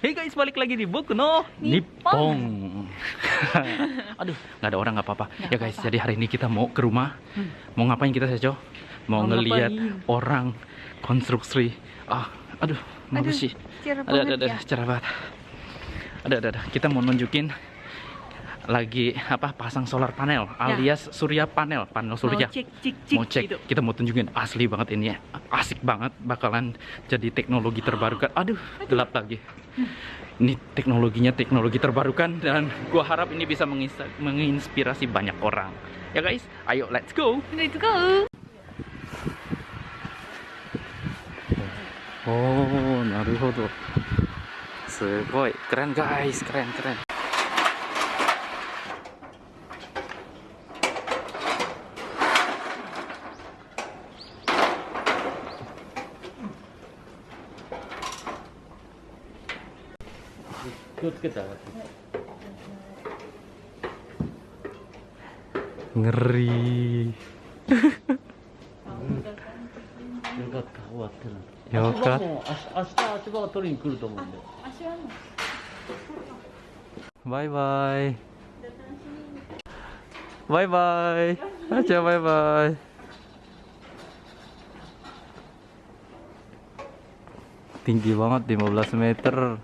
Hey guys, balik lagi di Boku no Nippon. Aduh, nggak ada orang nggak apa-apa. Ya guys, apa-apa. jadi hari ini kita mau ke rumah. Hmm. Mau ngapain kita Sejo? Mau, Mau ngapain? orang konstruksi. Ah, aduh, malu Aduh, sih. Ada, ada, ada, ya. cerah banget. Ada, ada, ada. Kita mau nunjukin lagi apa pasang solar panel alias surya panel panel surya Mau cek cek cek mau cek gitu. kita mau tunjukin asli banget ini ya asik banget bakalan jadi teknologi terbarukan aduh gelap lagi ini teknologinya teknologi terbarukan dan gua harap ini bisa menginspirasi banyak orang. Ya guys ayo let's go. Let's go. oh naruhodo. Sugoi, keren guys keren keren ngeri よかった終わってる よかっもう明日明日足場を取りに来ると思うんでバイバイバイバイあちゃんバイバイ tinggi banget 15 meter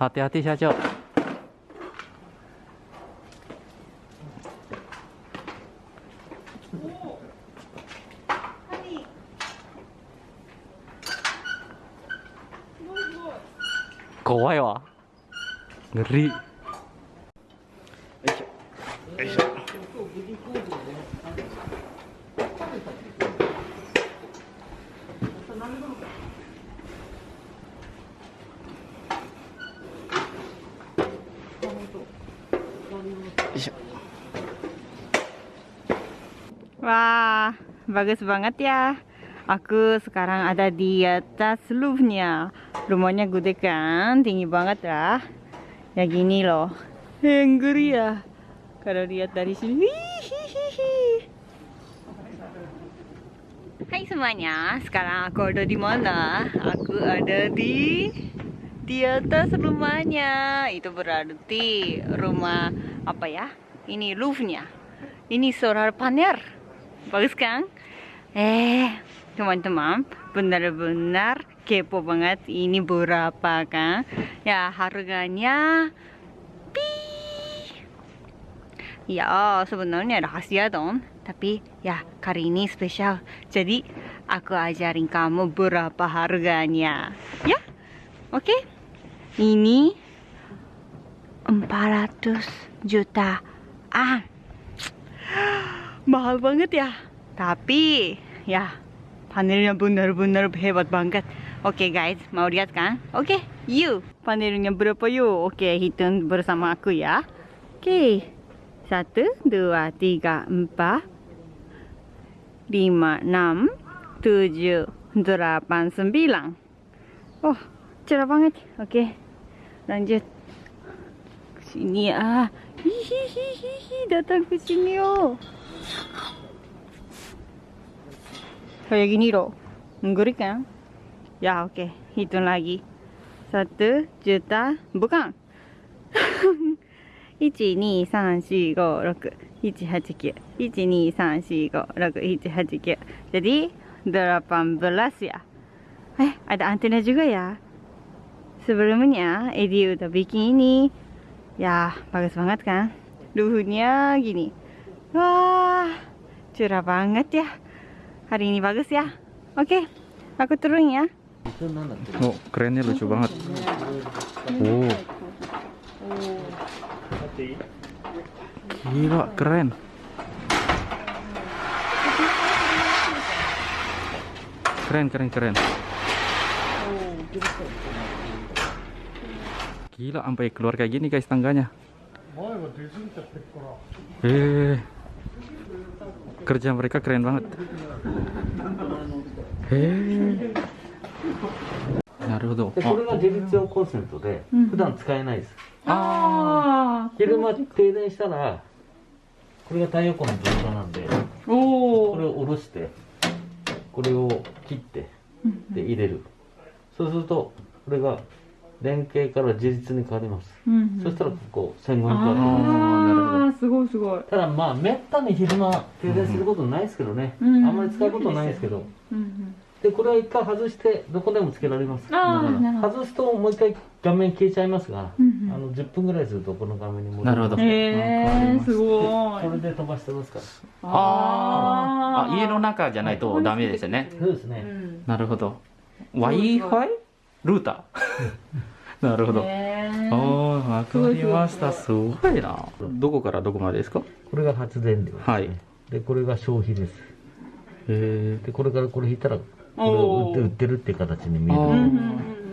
hati hati saja 怖いわ。ngeri Wah, bagus banget ya. Aku sekarang ada di atas roofnya. Rumahnya gede kan, tinggi banget lah. Ya gini loh. Yang ngeri ya. Kalau lihat dari sini. Hai semuanya, sekarang aku ada di mana? Aku ada di di atas rumahnya. Itu berarti rumah apa ya? Ini roofnya. Ini solar panel. Bagus kan? Eh, teman-teman, benar-benar kepo banget. Ini berapa kan? Ya, harganya pi. Ya, sebenarnya rahasia dong. Tapi ya, kali ini spesial. Jadi, aku ajarin kamu berapa harganya. Ya? Oke? Ini 400 juta. Ah, mahal banget ya. Tapi ya panelnya benar-benar hebat banget. Oke guys, mau lihat kan? Oke, yuk. Panelnya berapa yuk? Oke, hitung bersama aku ya. Oke, satu, dua, tiga, empat, lima, enam, tujuh, delapan, sembilan. Oh, cerah banget. Oke, lanjut. Sini ah. Hihihihi, datang ke sini oh. Kayak gini loh. Ngeri kan? Ya oke, hitung lagi. Satu juta, bukan. 123456789 jadi 18 ya. Eh ada antena juga ya? Sebelumnya Edi udah bikin ini ya bagus banget kan? Luhunya gini. Wah cerah banget ya hari ini bagus ya. Oke okay, aku turun ya. Oh kerennya lucu banget. Oh. Gila keren. Keren keren keren. Gila sampai keluar kayak gini guys tangganya. Eh. Kerja mereka keren banget. Eh なるほどでこれが自立用コンセントでうん。普段使えないです。아昼間停電したらこれが太陽光の状態なんでこ오れを下ろしてこれを切ってで入れる。そうするとこれが連携から自立に変わります、うんそしたらここ1500ワットああすごいすごい。ただまあめったに昼間停電することないですけどね、うんあんまり使うことないですけど。うんでこれは一回外してどこでもつけられます。あーだから。なるほど。外すともう一回画面消えちゃいますが、うんうん。あの10分ぐらいするとこの画面に戻りますなるほど。へえす。ごい。これで飛ばしてますから。あー。あ家の中じゃないとダメですよね。そうですね、うん。なるほど。Wi-Fi ルーター。なるほど。へー。おーわかりました。すごい。な。どこからどこまでですか？これが発電量です、ね、はい。でこれが消費です。へでこれからこれ引いたらこれを売って売ってるっていう形に見える。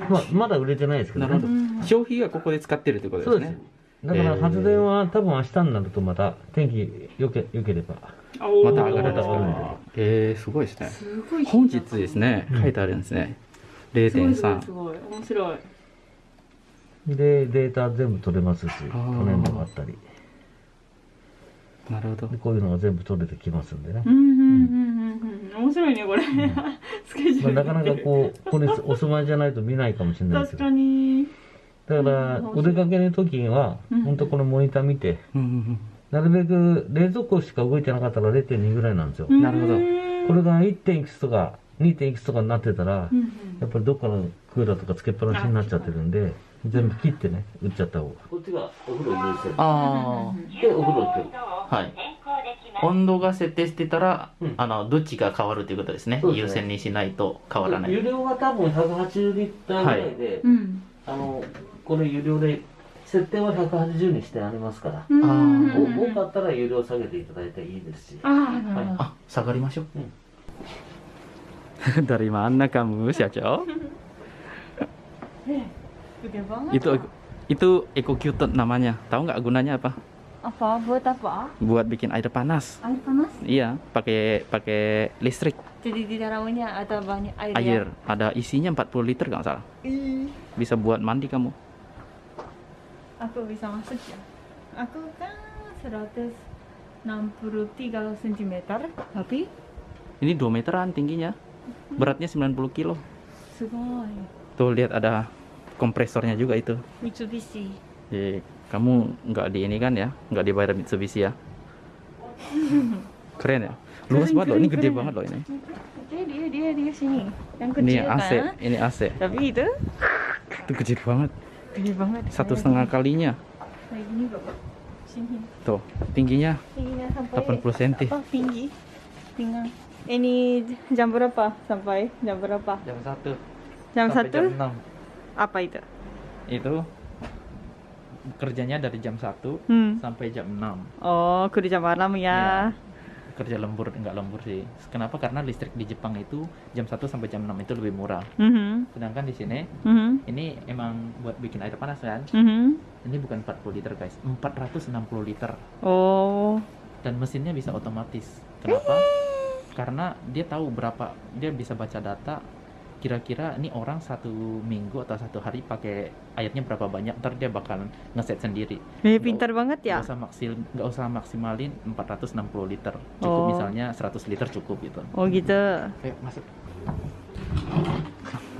まあ、まだ売れてないですけどね。なるほど。消費がここで使ってるってことでそうです。すねだから発電は多分明日になるとまた天気よけよければ。うんまた上がるんで。えー、すごいですね。すごい。本日ですね。書いてあるんですね。すごいすごい0.3すごい面白い。でデータ全部取れますし去ー。年度があったり。なるほど。でこういうのが全部取れてきますんでね。う、んうんうんうんうん。面白いねこれ。スケジューまあ、ルなかなかこうここにお住まいじゃないと見ないかもしれないです確けど。かに。だからお出かけの時にはうん。本当このモニター見てうんうんなるべく冷蔵庫しか動いてなかったら0.2ぐらいなんですよ。なるほど。うんこれが 1. 点いくつとか 2. 点いくつとかになってたらうんうん。やっぱりどっかのクーラーとかつけっぱなしになっちゃってるんで全部切ってね売っちゃった方。がこっちがお風呂入れてあでお風呂行ってる。あはい。温度が設定してたら、うん。あのどっちが変わるということですね。ね。優先にしないと変わらない。有料が多分180リッターぐらいで、うん。あのこれ有料で設定は180にしてありますから、うん。あお多かったら有料下げていただいていいですし。ああなるほど。あ下がりましょう、dari mana kamu? Gede banget itu itu EcoCute namanya. Tahu nggak gunanya apa? Apa? Buat apa? Buat bikin air panas. Air panas? Iya pakai pakai listrik. Jadi di dalamnya ada banyak air ya? air. Ada isinya 40 liter nggak salah. Ih, bisa buat mandi kamu. Aku bisa masuk ya? Aku kan 163 cm tapi ini 2 meteran tingginya beratnya 90 kilo. Ya. Tuh lihat ada kompresornya juga itu. Mitsubishi. Jadi kamu nggak di ini kan ya? Nggak dibayar Mitsubishi ya? Keren ya? Luas banget loh ini gede banget loh ini. Dia dia dia dia sini. Yang kecil ini AC kan? ini AC tapi itu? Itu gede banget. Gede banget. Satu setengah kalinya. kayak gini sini. Tuh tingginya, tingginya 80 cm tinggi? Tinggal ini jam berapa sampai jam berapa? Jam satu. Jam sampai satu? jam 6 apa itu? Itu kerjanya dari jam 1 hmm. sampai jam 6 oh kerja malam ya. Kerja lembur enggak lembur sih. Kenapa? Karena listrik di Jepang itu jam 1 sampai jam 6 itu lebih murah. Mhm. sedangkan di sini Mhm. ini emang buat bikin air panas kan? Mhm. ini bukan 40 liter guys. 460 liter. Oh. Dan mesinnya bisa otomatis. Kenapa karena dia tahu berapa dia bisa baca data kira-kira ini orang satu minggu atau satu hari pakai airnya berapa banyak ntar dia bakal ngeset sendiri. Eh, pintar banget ya. nggak usah maksil nggak usah maksimalin 460 liter. Cukup Oh. misalnya 100 liter cukup gitu. Oh gitu. Ayo masuk.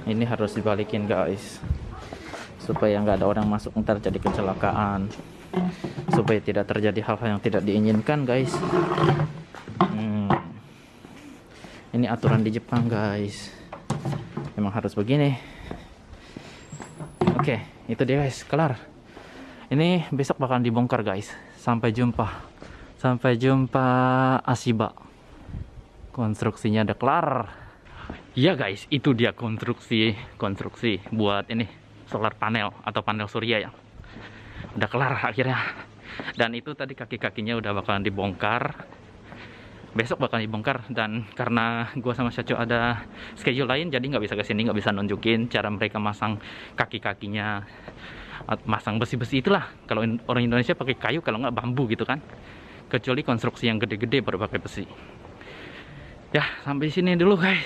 Ini harus dibalikin guys. Supaya nggak ada orang masuk ntar jadi kecelakaan. Supaya tidak terjadi hal-hal yang tidak diinginkan guys. Hmm. Ini aturan di Jepang guys. Emang harus begini. Oke itu dia guys. Kelar. Ini besok bakalan dibongkar guys. Sampai jumpa. Sampai jumpa Asiba. Konstruksinya udah kelar. Ya guys. Itu dia konstruksi konstruksi buat ini solar panel atau panel surya ya. Udah kelar akhirnya. Dan itu tadi kaki-kakinya udah bakalan dibongkar besok bakalan dibongkar dan karena gua sama Syaco ada schedule lain jadi nggak bisa ke sini nggak bisa nunjukin cara mereka masang kaki-kakinya masang besi-besi itulah. Kalau orang Indonesia pakai kayu kalau nggak bambu gitu kan. Kecuali konstruksi yang gede-gede baru pakai besi. Ya sampai sini dulu guys.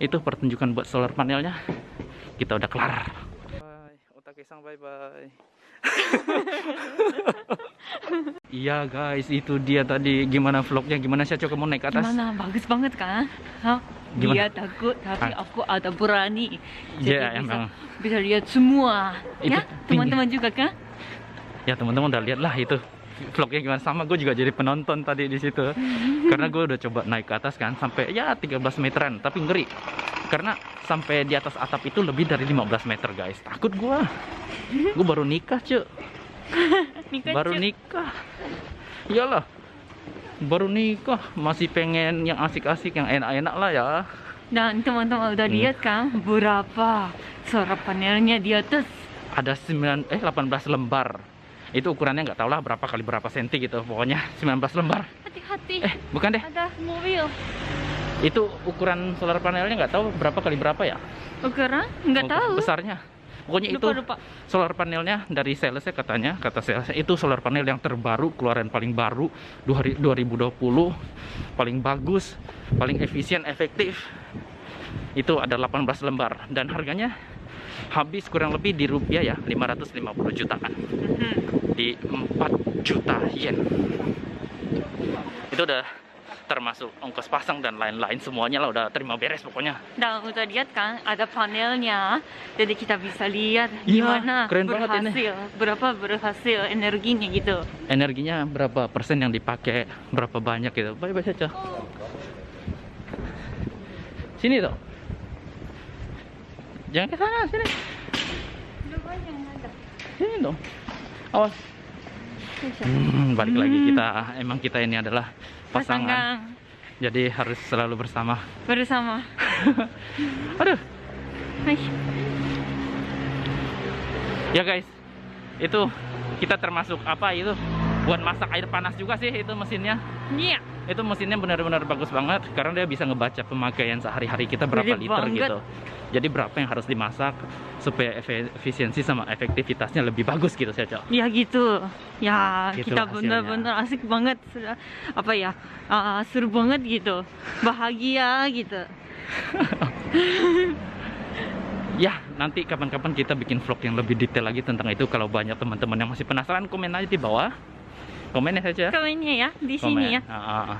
Itu pertunjukan buat solar panelnya. Kita udah kelar. Bye. Bye bye iya guys itu dia tadi. Gimana vlognya? Gimana sih coba mau naik ke atas? Gimana? Bagus banget kan? Hah? Dia takut tapi Ah. aku ada berani. Ya, bisa, emang. bisa lihat semua. Itu ya, teman-teman juga kan? Ya teman-teman udah lihat lah itu. Vlognya gimana? Sama gue juga jadi penonton tadi di situ. Karena gue udah coba naik ke atas kan? Sampai ya 13 meteran. Tapi ngeri karena sampai di atas atap itu lebih dari 15 meter guys. Takut gue gue baru nikah cuy Nikah, baru Cuk. nikah. Iyalah. Baru nikah. Masih pengen yang asik-asik yang enak-enak lah ya. Dan teman-teman udah Hmm. lihat kan berapa solar panelnya di atas? ada 9 eh 18 lembar. Itu ukurannya nggak tahu lah berapa kali berapa senti gitu. Pokoknya 19 lembar. Hati-hati. eh bukan deh. Ada mobil. Itu ukuran solar panelnya nggak tahu berapa kali berapa ya Ukuran? Nggak tahu. besarnya pokoknya itu Lupa lupa. solar panelnya dari salesnya katanya kata salesnya itu solar panel yang terbaru keluaran paling baru 2020 paling bagus paling efisien efektif itu ada 18 lembar dan harganya habis kurang lebih di rupiah ya 550 jutaan Mhm. di 4 juta yen itu udah termasuk ongkos pasang dan lain-lain semuanya lah udah terima beres pokoknya. Dan udah lihat kan ada panelnya, jadi kita bisa lihat Iya, gimana keren banget ini. berhasil, berapa berhasil energinya gitu. energinya berapa persen yang dipakai berapa banyak gitu. Bye bye saja. Sini tuh jangan ke sana sini. Sini dong. Awas Hmm, balik lagi Hmm. kita emang kita ini adalah pasangan Pasangan jadi harus selalu bersama bersama. aduh Hai. ya guys itu kita termasuk apa itu buat masak air panas juga sih itu mesinnya Iya. Itu mesinnya benar-benar bagus banget karena dia bisa ngebaca pemakaian sehari-hari kita berapa Gede liter banget. gitu jadi berapa yang harus dimasak supaya efisiensi sama efektivitasnya lebih bagus gitu saya cok Ya gitu. Ya, Gitu kita benar-benar asik banget. Sudah- Apa ya? ah, seru banget gitu. Bahagia gitu. ya nanti kapan-kapan kita bikin vlog yang lebih detail lagi tentang itu kalau banyak teman-teman yang masih penasaran komen aja di bawah komen ya saja. Komennya ya di komen. sini ya. Ah, ah.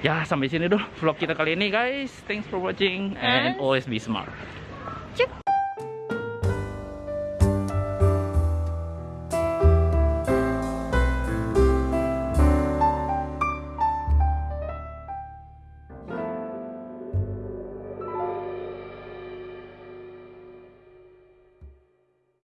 ya sampai sini dulu vlog kita kali ini guys. Thanks for watching and And- always be smart